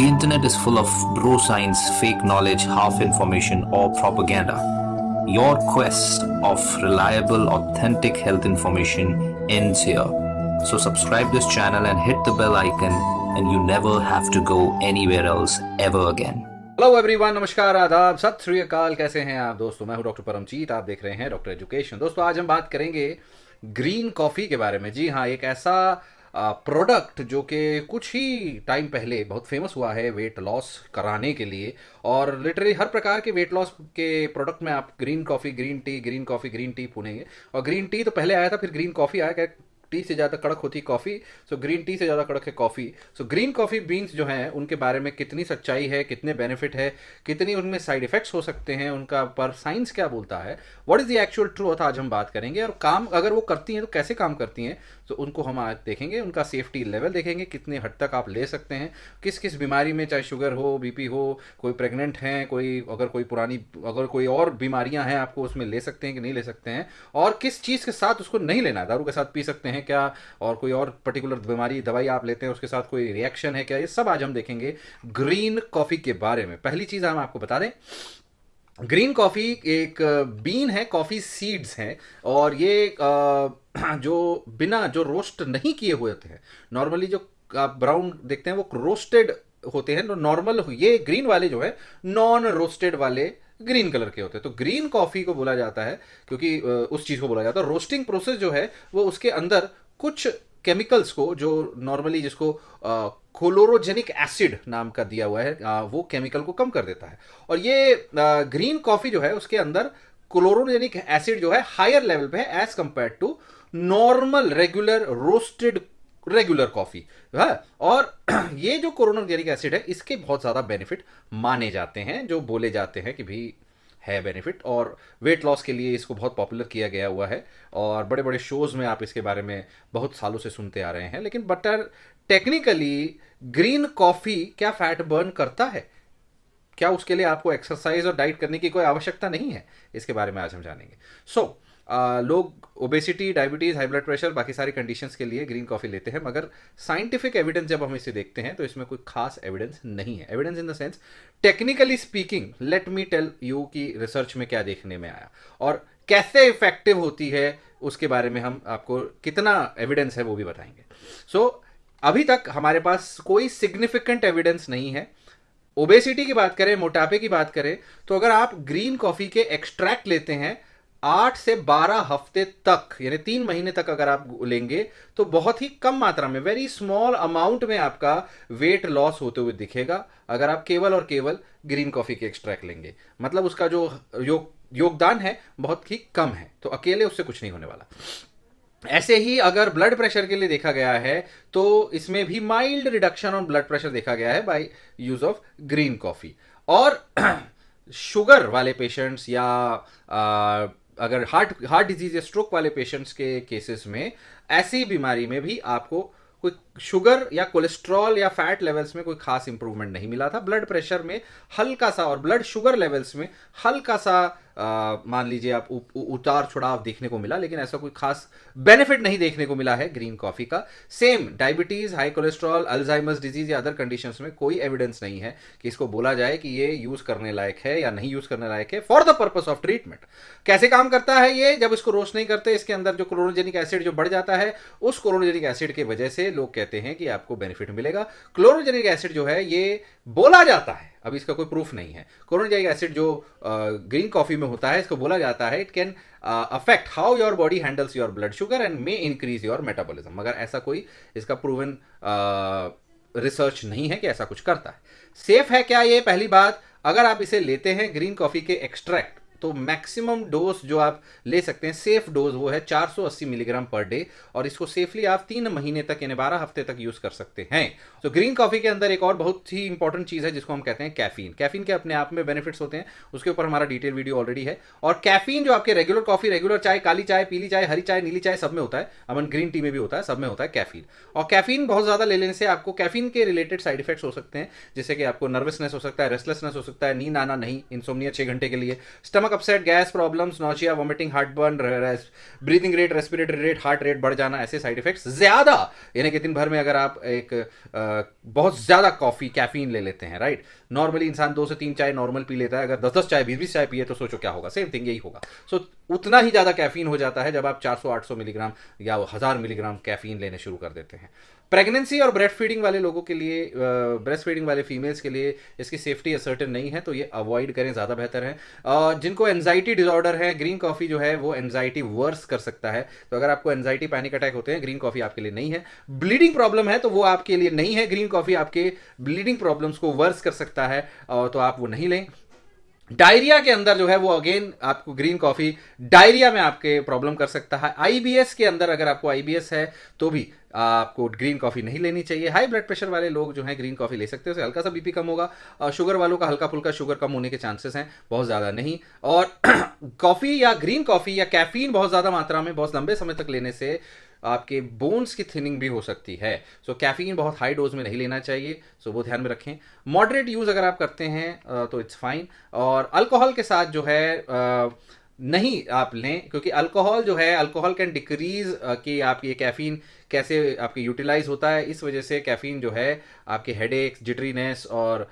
The internet is full of bro science, fake knowledge, half information, or propaganda. Your quest of reliable, authentic health information ends here. So subscribe this channel and hit the bell icon and you never have to go anywhere else ever again. Hello everyone नमस्कार आदाब सत श्री अकाल कैसे हैं आप दोस्तों मैं हूं डॉक्टर परमजीत आप देख रहे हैं डॉक्टर एजुकेशन दोस्तों आज हम बात करेंगे ग्रीन कॉफ़ी के बारे में जी हाँ एक ऐसा प्रोडक्ट जो कि कुछ ही टाइम पहले बहुत फ़ेमस हुआ है वेट लॉस कराने के लिए और लिटरली हर प्रकार के वेट लॉस के प्रोडक्ट में आप green coffee green tea green coffee green tea पुनेंगे। और ग्रीन टी तो पहले आया था, फिर ग्रीन कॉफ़ी आया, क्या टी से ज़्यादा कड़क होती कॉफ़ी सो ग्रीन टी से ज़्यादा कड़क है coffee so green coffee beans जो हैं, उनके बारे में कितनी सच्चाई है, कितने बेनिफिट है, कितनी उनमें साइड इफ़ेक्ट्स हो सकते हैं, उनका पर साइंस क्या बोलता है what is the actual truth आज हम बात करेंगे और काम अगर वो करती हैं तो कैसे काम करती हैं तो उनको हम आज देखेंगे, उनका सेफ्टी लेवल देखेंगे, कितने हद तक आप ले सकते हैं किस किस बीमारी में चाहे शुगर हो बीपी हो, कोई प्रेग्नेंट हैं, कोई अगर कोई पुरानी, अगर कोई और बीमारियाँ हैं आपको उसमें ले सकते हैं कि नहीं ले सकते हैं, और किस चीज़ के साथ उसको नहीं लेना दारू के साथ पी सकते हैं क्या? और कोई और पर्टिकुलर बीमारी, दवाई आप लेते हैं, उसके साथ कोई रिएक्शन है क्या? ये सब आज हम देखेंगे ग्रीन कॉफ़ी के बारे में। पहली चीज़ हम आपको बता दें ग्रीन कॉफ़ी एक बीन है कॉफ़ी सीड्स हैं, और ये जो बिना, जो रोस्ट नहीं किए हुए होते हैं। नॉर्मली जो आप ब्राउन देखते हैं, वो रोस्टेड होते हैं नॉर्मल ये ग्रीन वाले जो है नॉन रोस्टेड वाले ग्रीन कलर के होते हैं। तो ग्रीन कॉफ़ी को बोला जाता है क्योंकि उस चीज़ को बोला जाता है। रोस्टिंग प्रोसेस जो है वो उसके अंदर कुछ केमिकल्स को जो नॉर्मली जिसको क्लोरोजेनिक एसिड नाम का दिया हुआ है आ, वो केमिकल को कम कर देता है। और ये आ, ग्रीन कॉफ़ी जो है उसके अंदर क्लोरोजेनिक एसिड जो है हायर लेवल पे है as compare to normal regular roasted regular coffee और ये जो क्लोरोजेनिक एसिड है इसके बहुत ज़्यादा बेनिफिट माने जाते हैं जो बोले जाते हैं कि भाई है बेनिफिट और वेट लॉस के लिए इसको बहुत पॉपुलर किया गया हुआ है और बड़े बड़े शोज़ में आप इसके बारे में बहुत सालों से सुनते आ रहे हैं लेकिन बटर टेक्निकली ग्रीन कॉफ़ी क्या फैट बर्न करता है? क्या उसके लिए आपको एक्सरसाइज और डाइट करने की कोई आवश्यकता नहीं है? इसके बारे में आज हम जानेंगे। सो so, लोग obesity diabetes high blood pressure बाकी सारी कंडीशंस के लिए ग्रीन कॉफ़ी लेते हैं मगर साइंटिफिक एविडेंस जब हम इसे देखते हैं तो इसमें कोई खास एविडेंस नहीं है। Evidence in the sense technically speaking let me tell you की रिसर्च में क्या देखने में आया। और कैसे इफ़ेक्टिव होती है उसके बारे में हम आपको कितना एविडेंस है वो भी बताएँगे। सो so, अभी तक हमारे पास कोई सिग्निफिकेंट एविडेंस नहीं है। ओबेसिटी की बात करें मोटापे की बात करें तो अगर आप ग्रीन कॉफ़ी के एक्सट्रैक्ट लेते हैं आठ से बारह हफ़्ते तक, यानी तीन महीने तक अगर आप लेंगे तो बहुत ही कम मात्रा में वेरी स्मॉल अमाउंट में आपका वेट लॉस होते हुए दिखेगा, अगर आप केवल और केवल ग्रीन कॉफ़ी के एक्सट्रैक्ट लेंगे। मतलब उसका जो योग, योगदान है, बहुत ही कम है तो अकेले उससे कुछ नहीं होने वाला। ऐसे ही अगर ब्लड प्रेशर के लिए देखा गया है तो इसमें भी mild reduction on blood pressure देखा गया है by use of green coffee और शुगर वाले पेशेंट्स या अगर हार्ट हार्ट डिज़ीज़ या स्ट्रोक वाले पेशेंट्स के केसेस में, ऐसी बीमारी में भी आपको कोई शुगर या कोलेस्ट्रॉल या फैट लेवल्स में कोई खास इंप्रूवमेंट नहीं मिला था। ब्लड प्रेशर में हल्का सा और ब्लड शुगर लेवल्स में हल्का सा मान लीजिए आप उ, उ, उतार चढ़ाव देखने को मिला लेकिन ऐसा कोई खास बेनिफिट नहीं देखने को मिला है ग्रीन कॉफ़ी का। Same diabetes high cholesterol Alzheimer's disease या अदर कंडीशंस में कोई एविडेंस नहीं है कि इसको बोला जाए कि ये यूज़ करने लायक है या नहीं यूज़ करने लायक है for the purpose of treatment कैसे काम करता है ये? जब इसको रोस्ट नहीं करते इसके अंदर जो क्लोरोजेनिक एसिड जो बढ़ जाता है उस क्लोरोजेनिक एसिड की वजह से लोग कहते हैं कि आपको बेनिफिट मिलेगा। क्लोरोजेनिक एसिड जो है, ये बोला जाता है। अभी इसका कोई प्रूफ नहीं है। क्लोरोजेनिक एसिड जो ग्रीन कॉफ़ी में होता है, इसको बोला जाता है it can affect how your body handles your blood sugar and may increase your metabolism मगर ऐसा कोई इसका प्रूवन रिसर्च नहीं है कि ऐसा कुछ करता है। सेफ़ है क्या ये? पहली बात, अगर आप इसे लेते हैं ग्रीन कॉफ़ी के एक्सट्रैक्ट तो मैक्सिमम डोज जो आप ले सकते हैं, सेफ़ डोज वो है 480 मिलीग्राम पर डे और इसको सेफली आप तीन महीने तक यानी बारह हफ़्ते तक यूज़ कर सकते हैं। तो ग्रीन कॉफ़ी के अंदर एक और बहुत ही इंपॉर्टेंट चीज़ है जिसको हम कहते हैं कैफीन कैफीन के अपने आप में बेनिफिट्स होते हैं, उसके ऊपर हमारा डिटेल वीडियो ऑलरेडी है। और कैफीन जो आपके रेगुलर कॉफ़ी रेगुलर चाय, काली चाय, पीली चाय, हरी चाय, नीली चाय सब में होता है। अमन ग्रीन टी में भी होता है, सब में होता है कैफीन और कैफीन बहुत ज़्यादा ले लेने से आपको कैफीन के रिलेटेड साइड इफेक्ट्स हो सकते हैं, जैसे कि आपको नर्वसनेस हो सकता है रेस्टलेसनेस हो सकता है, नींद आना नहीं इंसोमनिया छह घंटे के लिए stomach stomach upset gas problems nausea vomiting heartburn breathing rate respiratory rate heart rate बढ़ जाना ऐसे साइड इफेक्ट्स ज़्यादा। यानी कि दिन भर में अगर आप एक आ, बहुत ज़्यादा कॉफ़ी कैफीन ले लेते हैं राइट नॉर्मली इंसान दो से तीन चाय नॉर्मल पी लेता है अगर दस दस चाय बीस बीस चाय पिए तो सोचो क्या होगा? सेम थिंग यही होगा। सो so, उतना ही ज़्यादा कैफीन हो जाता है जब आप 400-800 मिलीग्राम या हज़ार मिलीग्राम कैफीन लेने शुरू कर देते हैं। प्रेगनेंसी और ब्रेस्ट फीडिंग वाले लोगों के लिए ब्रेस्ट फीडिंग वाले फीमेल्स के लिए इसकी सेफ्टी असर्टन नहीं है तो ये अवॉइड करें, ज़्यादा बेहतर है। जिनको एनजाइटी डिसऑर्डर है ग्रीन कॉफ़ी जो है, वो एनजाइटी वर्स कर सकता है। तो अगर आपको एनजाइटी पैनिक अटैक होते हैं ग्रीन कॉफ़ी आपके लिए नहीं है। ब्लीडिंग प्रॉब्लम है तो वो आपके लिए नहीं है। ग्रीन कॉफ़ी आपके ब्लीडिंग प्रॉब्लम्स को वर्स कर सकता है तो आप वो नहीं लें। डायरिया के अंदर जो है वो अगेन आपको ग्रीन कॉफ़ी डायरिया में आपके प्रॉब्लम कर सकता है। आईबीएस के अंदर अगर आपको आईबीएस है तो भी आपको ग्रीन कॉफ़ी नहीं लेनी चाहिए। हाई ब्लड प्रेशर वाले लोग जो हैं ग्रीन कॉफ़ी ले सकते हैं। उससे हल्का सा बीपी कम होगा। शुगर वालों का हल्का फुल्का शुगर कम होने के चांसेस हैं, बहुत ज़्यादा नहीं। और कॉफ़ी या ग्रीन कॉफ़ी या कैफीन बहुत ज़्यादा मात्रा में, बहुत लंबे समय तक लेने से आपके बोन्स की थिनिंग भी हो सकती है। सो so, कैफीन बहुत हाई डोज में नहीं लेना चाहिए। सो so, वो ध्यान में रखें। मॉडरेट यूज़ अगर आप करते हैं तो इट्स फाइन और अल्कोहल के साथ जो है नहीं आप लें, क्योंकि अल्कोहल जो है अल्कोहल कैन डिक्रीज कि आप ये कैफीन कैसे आपके यूटिलाइज होता है। इस वजह से कैफीन जो है, आपके हेड एक जिटरीनेस और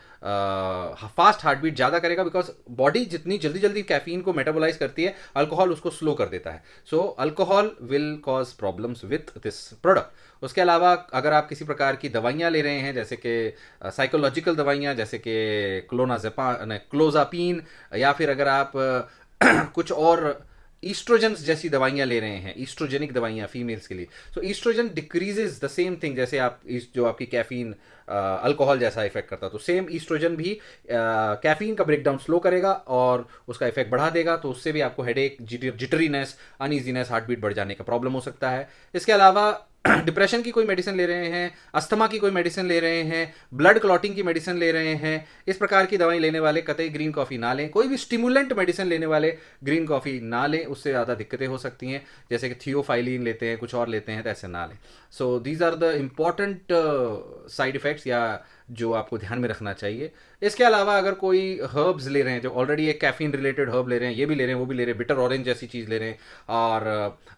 फास्ट हार्ट बीट ज़्यादा करेगा बिकॉज़ बॉडी जितनी जल्दी जल्दी कैफीन को मेटाबोलाइज करती है अल्कोहल उसको स्लो कर देता है। So alcohol will cause problems with this product उसके अलावा अगर आप किसी प्रकार की दवाइयाँ ले रहे हैं, जैसे कि साइकोलॉजिकल दवाइयाँ, जैसे कि क्लोनाजेपा क्लोजापीन या फिर अगर आप कुछ और ईस्ट्रोजन जैसी दवाइयाँ ले रहे हैं ईस्ट्रोजेनिक दवाइयाँ फीमेल्स के लिए। So oestrogen decreases the same thing जैसे आप जो आपकी कैफीन अल्कोहल जैसा इफ़ेक्ट करता तो सेम ईस्ट्रोजन भी कैफीन का ब्रेकडाउन स्लो करेगा और उसका इफ़ेक्ट बढ़ा देगा तो उससे भी आपको headache jitteriness uneasiness heart beat बढ़ जाने का प्रॉब्लम हो सकता है। इसके अलावा डिप्रेशन की कोई मेडिसिन ले रहे हैं, अस्थमा की कोई मेडिसिन ले रहे हैं, ब्लड क्लॉटिंग की मेडिसिन ले रहे हैं, इस प्रकार की दवाई लेने वाले कतई ग्रीन कॉफ़ी ना लें, कोई भी स्टिमुलेंट मेडिसिन लेने वाले ग्रीन कॉफ़ी ना लें, उससे ज़्यादा दिक्कतें हो सकती हैं, जैसे कि थियोफाइलिन लेते हैं, कुछ और लेते हैं तो ऐसे ना लें। So these are the important side effects या जो आपको ध्यान में रखना चाहिए। इसके अलावा अगर कोई हर्ब्स ले रहे हैं जो ऑलरेडी एक कैफीन रिलेटेड हर्ब ले रहे हैं ये भी ले रहे हैं वो भी ले रहे हैं बिटर ऑरेंज जैसी चीज़ ले रहे हैं और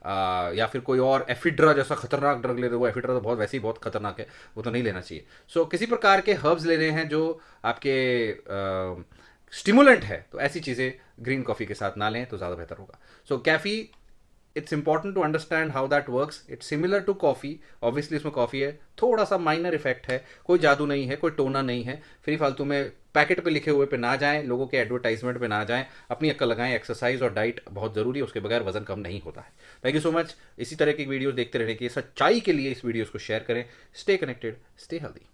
आ, या फिर कोई और एफिड्रा जैसा खतरनाक ड्रग ले रहे हैं एफिड्रा तो बहुत वैसे ही बहुत खतरनाक है वो तो नहीं लेना चाहिए। सो so, किसी प्रकार के हर्ब्स ले रहे हैं जो आपके स्टिमुलेंट है तो ऐसी चीज़ें ग्रीन कॉफ़ी के साथ ना लें तो ज़्यादा बेहतर होगा। So so, caffeine it's important to understand how that works it's similar to coffee obviously इसमें कॉफ़ी है। थोड़ा सा माइनर इफ़ेक्ट है। कोई जादू नहीं है, कोई टोना नहीं है। फ्री फालतू में पैकेट पे लिखे हुए पे ना जाएँ, लोगों के एडवर्टाइजमेंट पे ना जाएँ। अपनी अक्ल लगाएँ एक्सरसाइज और डाइट बहुत ज़रूरी है। उसके बगैर वज़न कम नहीं होता है। थैंक यू सो मच इसी तरह की वीडियोस देखते रहने की सच्चाई के लिए इस वीडियोस को शेयर करें। Stay connected stay healthy